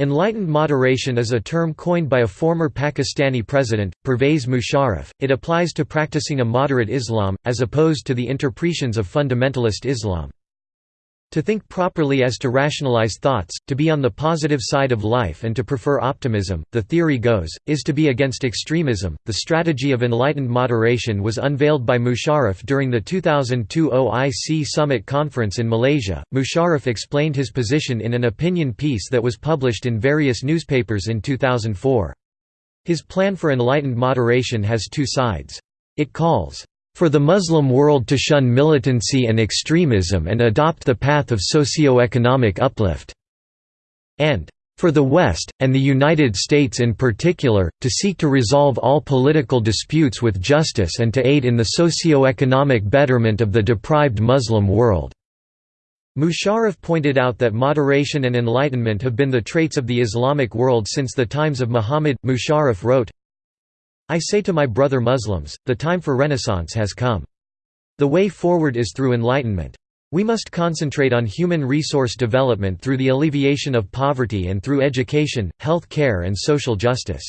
Enlightened moderation is a term coined by a former Pakistani president, Pervez Musharraf. It applies to practicing a moderate Islam, as opposed to the interpretations of fundamentalist Islam. To think properly as to rationalize thoughts, to be on the positive side of life and to prefer optimism, the theory goes, is to be against extremism. The strategy of enlightened moderation was unveiled by Musharraf during the 2002 OIC Summit Conference in Malaysia. Musharraf explained his position in an opinion piece that was published in various newspapers in 2004. His plan for enlightened moderation has two sides. It calls for the Muslim world to shun militancy and extremism and adopt the path of socio-economic uplift", and for the West, and the United States in particular, to seek to resolve all political disputes with justice and to aid in the socio-economic betterment of the deprived Muslim world." Musharraf pointed out that moderation and enlightenment have been the traits of the Islamic world since the times of Muhammad. Musharraf wrote, I say to my brother Muslims, the time for renaissance has come. The way forward is through enlightenment. We must concentrate on human resource development through the alleviation of poverty and through education, health care and social justice.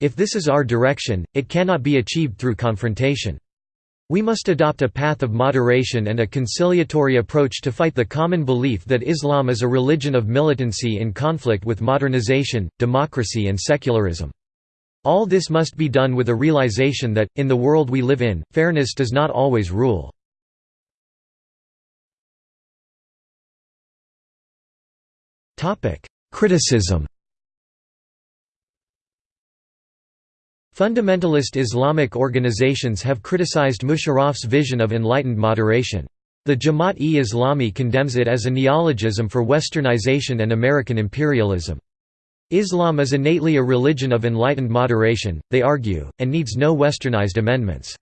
If this is our direction, it cannot be achieved through confrontation. We must adopt a path of moderation and a conciliatory approach to fight the common belief that Islam is a religion of militancy in conflict with modernization, democracy and secularism. All this must be done with a realization that, in the world we live in, fairness does not always rule. Criticism Fundamentalist Islamic organizations have criticized Musharraf's vision of enlightened moderation. The Jamaat-e-Islami condemns it as a neologism for westernization and American imperialism. Islam is innately a religion of enlightened moderation, they argue, and needs no westernized amendments.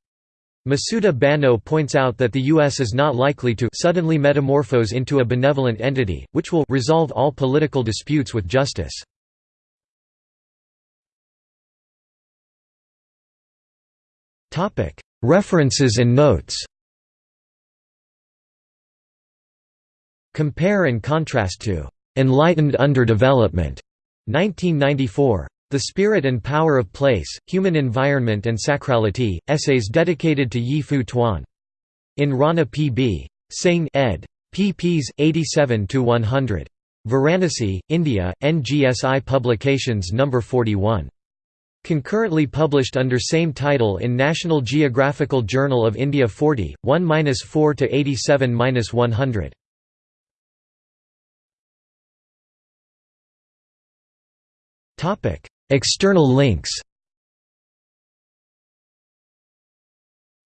Masuda Bano points out that the U.S. is not likely to suddenly metamorphose into a benevolent entity, which will resolve all political disputes with justice. References and notes Compare and contrast to "'enlightened underdevelopment' 1994. The Spirit and Power of Place, Human Environment and Sacrality, essays dedicated to Yi Fu Tuan. In Rana P. B. Singh ed. pp's 87–100. Varanasi, India, NGSI Publications No. 41. Concurrently published under same title in National Geographical Journal of India 40, 1–4–87–100. External links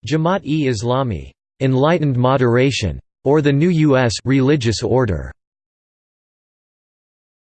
Jamaat-e-Islami, "'Enlightened Moderation' or the New U.S. religious order'